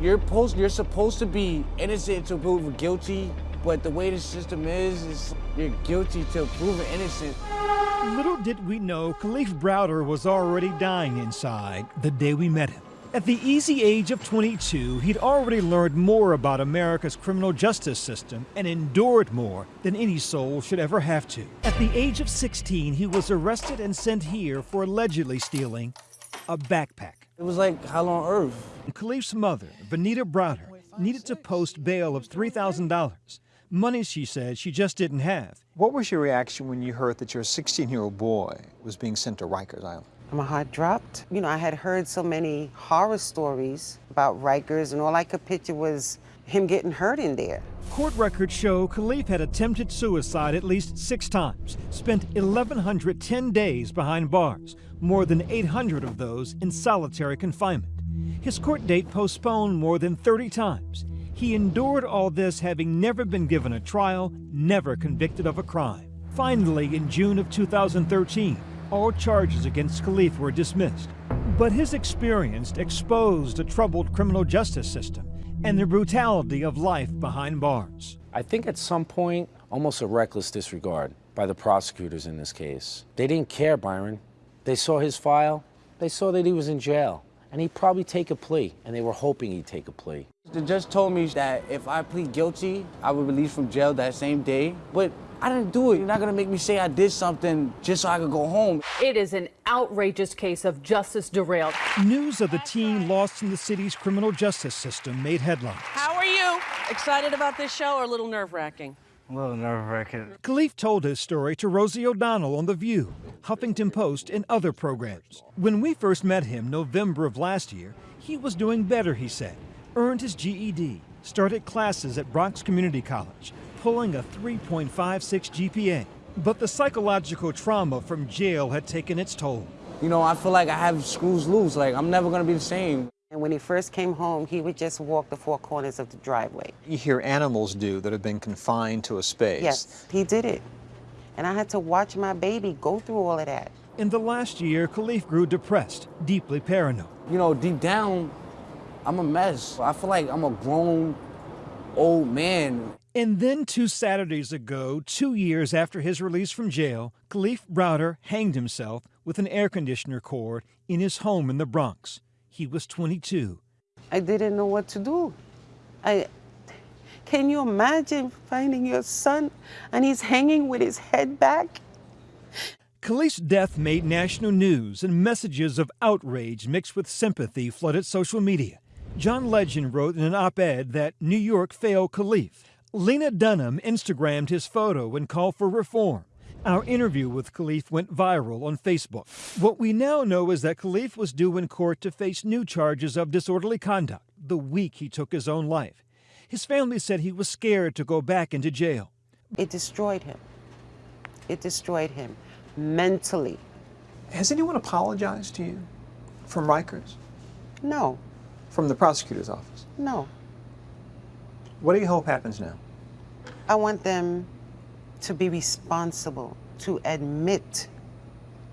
You're supposed, you're supposed to be innocent to prove guilty, but the way the system is, is you're guilty to prove innocent. Little did we know Kalief Browder was already dying inside the day we met him. At the easy age of 22, he'd already learned more about America's criminal justice system and endured more than any soul should ever have to. At the age of 16, he was arrested and sent here for allegedly stealing a backpack. It was like hell on earth. Kalief's mother, Venida Browder, needed to post bail of $3,000. Money, she said, she just didn't have. What was your reaction when you heard that your 16-year-old boy was being sent to Rikers Island? My heart dropped. You know, I had heard so many horror stories about Rikers, and all I could picture was him getting hurt in there. Court records show Kalief had attempted suicide at least six times, spent 1,110 days behind bars, more than 800 of those in solitary confinement. His court date postponed more than 30 times. He endured all this having never been given a trial, never convicted of a crime. Finally, in June of 2013, all charges against Kalief were dismissed. But his experience exposed a troubled criminal justice system and the brutality of life behind bars. I think at some point, almost a reckless disregard by the prosecutors in this case. They didn't care, Byron. They saw his file, they saw that he was in jail, and he'd probably take a plea, and they were hoping he'd take a plea. The judge told me that if I plead guilty, I would release from jail that same day. But I didn't do it. You're not gonna make me say I did something just so I could go home. It is an outrageous case of justice derailed. News of the teen lost in the city's criminal justice system made headlines. How are you? Excited about this show or a little nerve wracking? A little nerve wracking. Kalief told his story to Rosie O'Donnell on The View, Huffington Post, and other programs. When we first met him November of last year, he was doing better, he said. Earned his GED, started classes at Bronx Community College, pulling a 3.56 GPA. But the psychological trauma from jail had taken its toll. You know, I feel like I have screws loose. Like, I'm never gonna be the same. And when he first came home, he would just walk the four corners of the driveway. You hear animals do that have been confined to a space. Yes, he did it. And I had to watch my baby go through all of that. In the last year, Kalief grew depressed, deeply paranoid. You know, deep down, I'm a mess. I feel like I'm a grown old man. And then two Saturdays ago, two years after his release from jail, Kalief Browder hanged himself with an air conditioner cord in his home in the Bronx. He was 22. I didn't know what to do. I, can you imagine finding your son and he's hanging with his head back? Kalief's death made national news and messages of outrage mixed with sympathy flooded social media. John Legend wrote in an op-ed that New York failed Kalief. Lena Dunham Instagrammed his photo and called for reform. Our interview with Kalief went viral on Facebook. What we now know is that Kalief was due in court to face new charges of disorderly conduct the week he took his own life. His family said he was scared to go back into jail. It destroyed him. It destroyed him mentally. Has anyone apologized to you from Rikers? No, From the prosecutor's office? no. What do you hope happens now? I want them to be responsible, to admit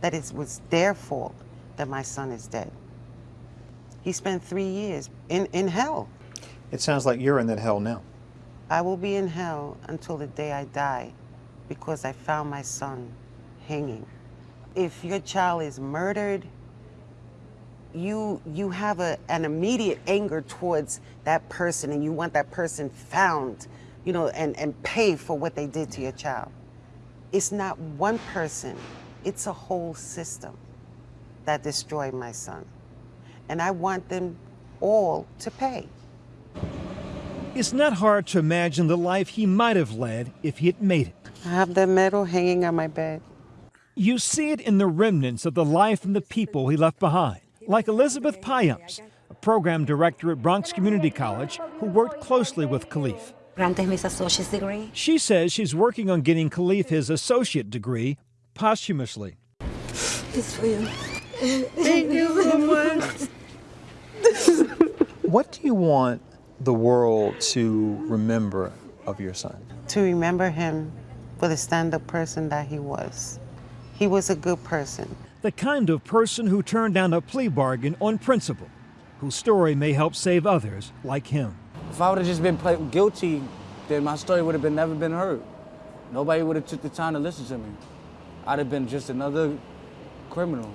that it was their fault that my son is dead. He spent three years in, in hell. It sounds like you're in that hell now. I will be in hell until the day I die because I found my son hanging. If your child is murdered, you you have a, an immediate anger towards that person and you want that person found, you know, and, and pay for what they did to your child. It's not one person, it's a whole system that destroyed my son. And I want them all to pay. It's not hard to imagine the life he might have led if he had made it. I have the medal hanging on my bed. You see it in the remnants of the life and the people he left behind, like Elizabeth Payamps, a program director at Bronx Community College who worked closely with Kalief. Granted his associate's degree. She says she's working on getting Kalief his associate degree posthumously. It's for you. Thank you so much. What do you want the world to remember of your son? To remember him for the stand-up person that he was. He was a good person. The kind of person who turned down a plea bargain on principle, whose story may help save others like him. If I would have just been play- guilty, then my story would have been never been heard. Nobody would have took the time to listen to me. I'd have been just another criminal.